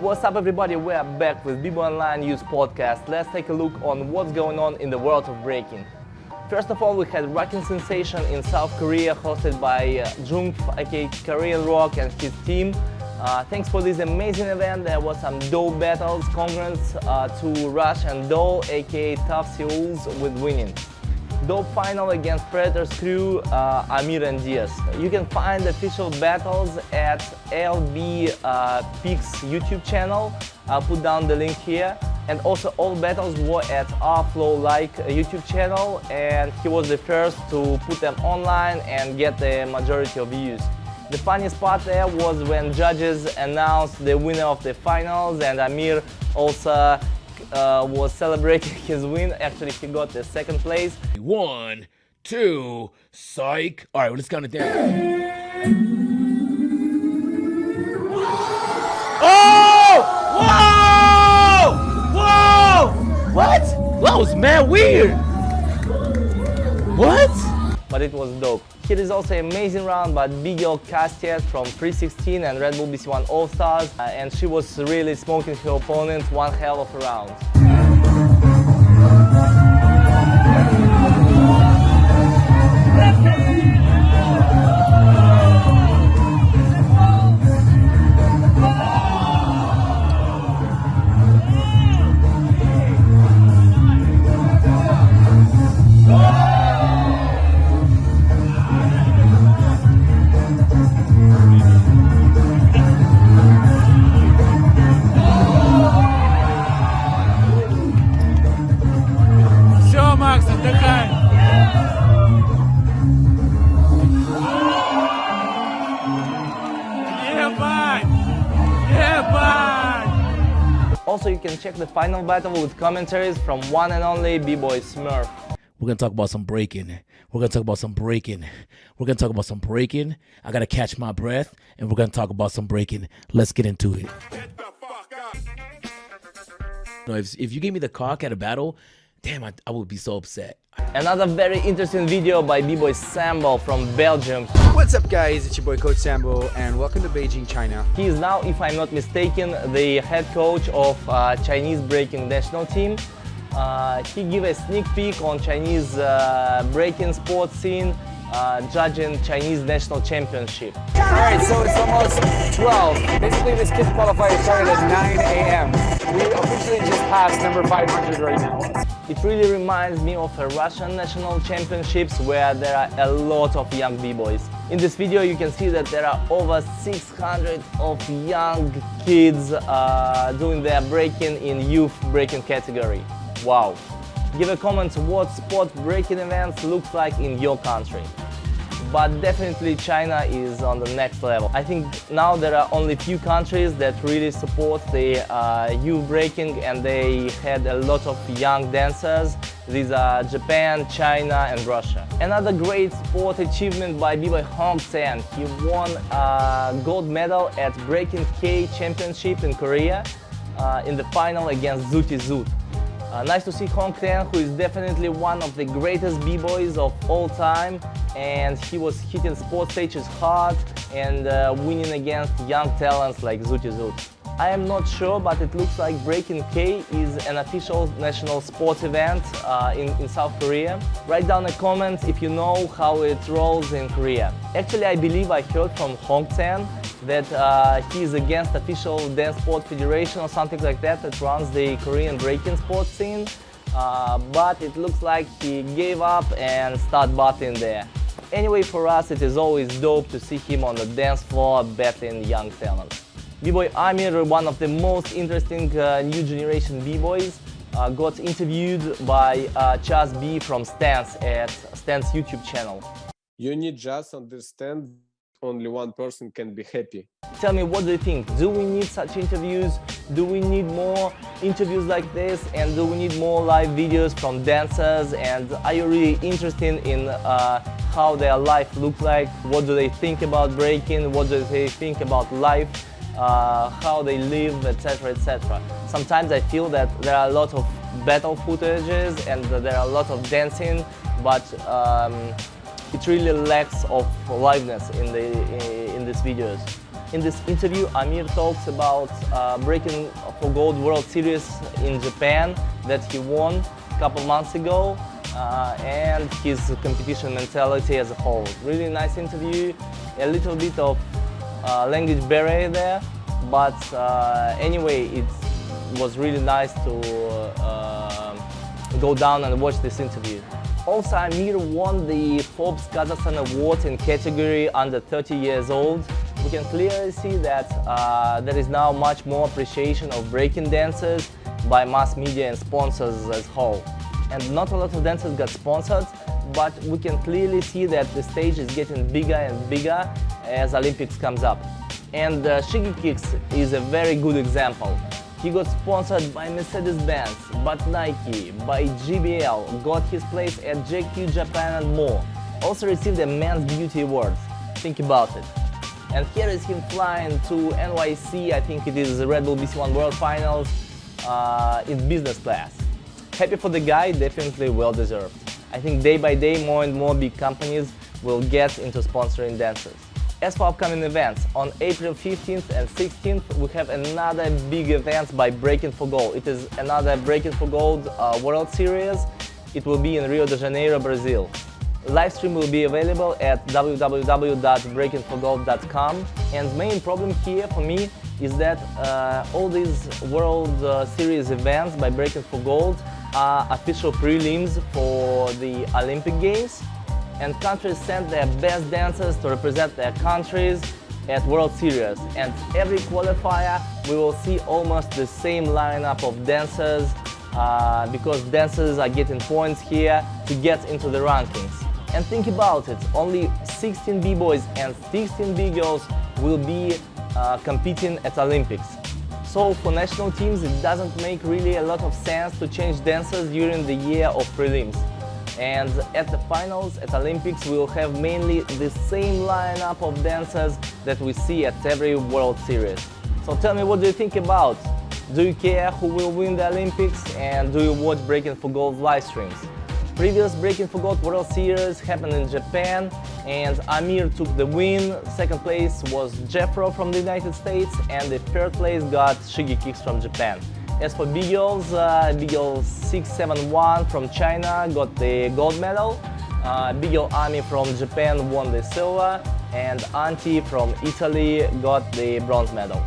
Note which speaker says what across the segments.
Speaker 1: What's up everybody, we are back with b Online News Podcast. Let's take a look on what's going on in the world of breaking. First of all, we had Rocking Sensation in South Korea hosted by uh, Jungf, aka Korean Rock and his team. Uh, thanks for this amazing event. There was some dope battles. Congrats uh, to Rush and Doll, aka Tough Seals, with winning. Dope final against Predator's crew, uh, Amir and Diaz. You can find official battles at LB uh, Pix YouTube channel. I'll put down the link here. And also all battles were at Flow Like YouTube channel and he was the first to put them online and get the majority of views. The funniest part there was when judges announced the winner of the finals and Amir also uh, was celebrating his win. Actually, he got the second place.
Speaker 2: One, two, psych. All right, well, let's count it down. Oh! Whoa! Whoa! What? That was mad weird. What?
Speaker 1: But it was dope. Here is also amazing round by B-Girl Kastet from 316 and Red Bull BC1 All Stars uh, and she was really smoking her opponent one hell of a round. Also, you can check the final battle with commentaries from one and only B-Boy Smurf.
Speaker 2: We're gonna talk about some breaking. We're gonna talk about some breaking. We're gonna talk about some breaking. I gotta catch my breath, and we're gonna talk about some breaking. Let's get into it. No, if, if you gave me the cock at a battle, damn, I, I would be so upset.
Speaker 1: Another very interesting video by B-Boy Sambo from Belgium.
Speaker 3: What's up guys, it's your boy Coach Sambo and welcome to Beijing, China.
Speaker 1: He is now, if I'm not mistaken, the head coach of uh, Chinese breaking national team. Uh, he gave a sneak peek on Chinese uh, breaking sports scene uh, judging Chinese national championship.
Speaker 3: Alright, so it's almost 12. Basically this kid's qualifier started at 9 a.m. We officially just passed number 500 right now.
Speaker 1: It really reminds me of a Russian national championships where there are a lot of young b-boys. In this video you can see that there are over 600 of young kids uh, doing their breaking in youth breaking category. Wow! Give a comment what sport breaking events looks like in your country. But definitely China is on the next level. I think now there are only few countries that really support the uh, youth breaking and they had a lot of young dancers. These are Japan, China and Russia. Another great sport achievement by b-boy Hong 10. He won a gold medal at Breaking K Championship in Korea uh, in the final against Zuti Zut. Uh, nice to see Hong 10, who is definitely one of the greatest b-boys of all time and he was hitting sports stages hard and uh, winning against young talents like Zuti Zut. I am not sure, but it looks like Breaking K is an official national sports event uh, in, in South Korea. Write down a comment if you know how it rolls in Korea. Actually, I believe I heard from Hong 10 that uh, he is against official dance sport federation or something like that that runs the Korean breaking sports scene. Uh, but it looks like he gave up and started batting there. Anyway, for us it is always dope to see him on the dance floor battling young talent. B-Boy Amir, one of the most interesting uh, new generation B-Boys, uh, got interviewed by uh, Chaz B from Stance at Stance YouTube channel.
Speaker 4: You need just understand only one person can be happy.
Speaker 1: Tell me, what do you think? Do we need such interviews? Do we need more interviews like this? And do we need more live videos from dancers? And are you really interested in uh, how their life looks like? What do they think about breaking? What do they think about life? Uh, how they live, etc, etc. Sometimes I feel that there are a lot of battle footages and there are a lot of dancing, but um, it really lacks of liveness in, the, in these videos. In this interview, Amir talks about uh, breaking for gold World Series in Japan that he won a couple months ago uh, and his competition mentality as a whole. Really nice interview, a little bit of uh, language barrier there, but uh, anyway, it was really nice to uh, go down and watch this interview. Also, Amir won the Forbes Kazakhstan Award in category under 30 years old. We can clearly see that uh, there is now much more appreciation of breaking dancers by mass media and sponsors as whole and not a lot of dancers got sponsored, but we can clearly see that the stage is getting bigger and bigger as Olympics comes up. And uh, Shigekix is a very good example. He got sponsored by Mercedes-Benz, but Nike, by GBL, got his place at GQ Japan and more. Also received a Men's Beauty Award. Think about it. And here is him flying to NYC, I think it is Red Bull BC1 World Finals uh, in business class happy for the guy, definitely well deserved. I think day by day more and more big companies will get into sponsoring dancers. As for upcoming events, on April 15th and 16th we have another big event by Breaking for Gold. It is another Breaking for Gold uh, World Series. It will be in Rio de Janeiro, Brazil. Livestream will be available at www.breakingforgold.com and main problem here for me is that uh, all these World uh, Series events by Breaking for Gold are official prelims for the Olympic Games and countries send their best dancers to represent their countries at World Series and every qualifier we will see almost the same lineup of dancers uh, because dancers are getting points here to get into the rankings. And think about it, only 16 b-boys and 16 b-girls will be uh, competing at Olympics. So for national teams it doesn't make really a lot of sense to change dancers during the year of prelims. And at the finals, at Olympics, we will have mainly the same lineup of dancers that we see at every World Series. So tell me what do you think about? Do you care who will win the Olympics and do you watch Breaking for Gold live streams? Previous Breaking for Gold World Series happened in Japan and Amir took the win. Second place was Jeffro from the United States and the third place got Shigekix from Japan. As for B-Girls, uh, B-Girl 671 from China got the gold medal. Uh, B-Girl Ami from Japan won the silver and Anti from Italy got the bronze medal.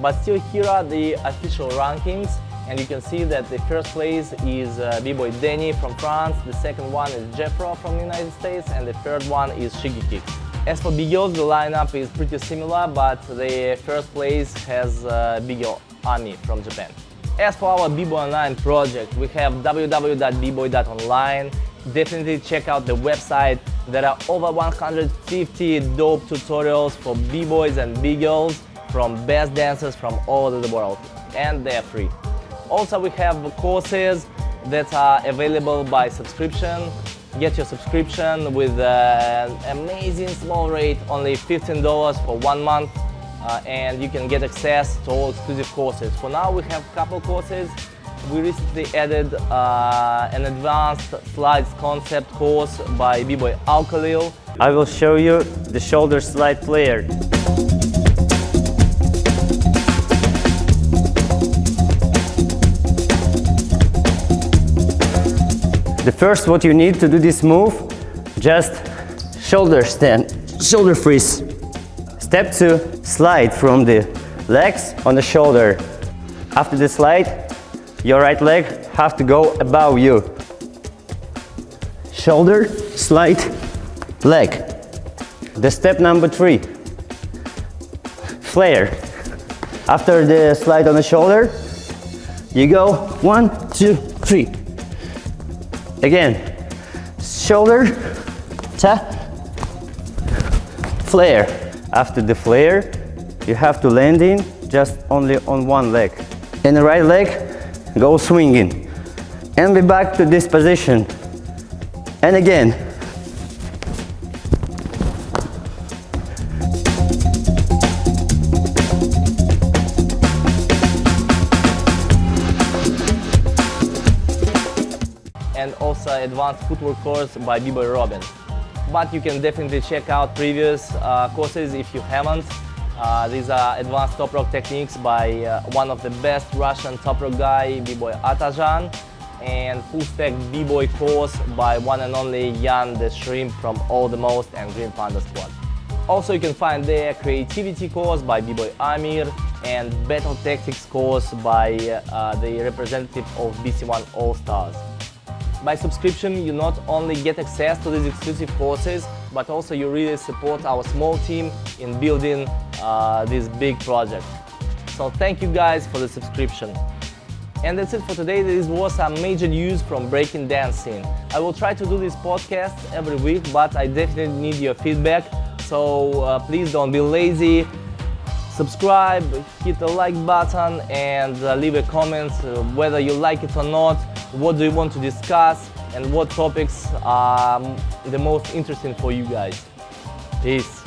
Speaker 1: But still here are the official rankings and you can see that the first place is uh, B-Boy Denny from France, the second one is Jeffro from the United States, and the third one is Shigeki. As for B-Girls, the lineup is pretty similar, but the first place has uh, B-Girl Ami from Japan. As for our B-Boy Online project, we have www.bboy.online. Definitely check out the website. There are over 150 dope tutorials for B-Boys and B-Girls from best dancers from all over the world, and they're free. Also, we have courses that are available by subscription. Get your subscription with an amazing small rate, only $15 for one month, uh, and you can get access to all exclusive courses. For now, we have a couple courses. We recently added uh, an advanced slides concept course by B-Boy Alkolil.
Speaker 5: I will show you the shoulder slide player. The first what you need to do this move, just shoulder stand, shoulder freeze. Step two, slide from the legs on the shoulder. After the slide, your right leg have to go above you. Shoulder, slide, leg. The step number three, flare. After the slide on the shoulder, you go one, two, three. Again, shoulder, tap, flare. After the flare, you have to land in just only on one leg. And the right leg, go swinging. And be back to this position. And again,
Speaker 1: and also advanced footwork course by B-Boy Robin. But you can definitely check out previous uh, courses if you haven't. Uh, these are advanced top rock techniques by uh, one of the best Russian top rock guy, B-boy Atajan, and full stack B-boy course by one and only Jan the Shrimp from All the Most and Green Panda Squad. Also, you can find their creativity course by B-boy Amir and battle tactics course by uh, the representative of BC1 All Stars. By subscription, you not only get access to these exclusive courses, but also you really support our small team in building uh, this big project. So thank you guys for the subscription. And that's it for today. This was some major news from breaking dancing. I will try to do this podcast every week, but I definitely need your feedback. So uh, please don't be lazy. Subscribe, hit the like button, and uh, leave a comment uh, whether you like it or not what do you want to discuss and what topics are the most interesting for you guys. Peace.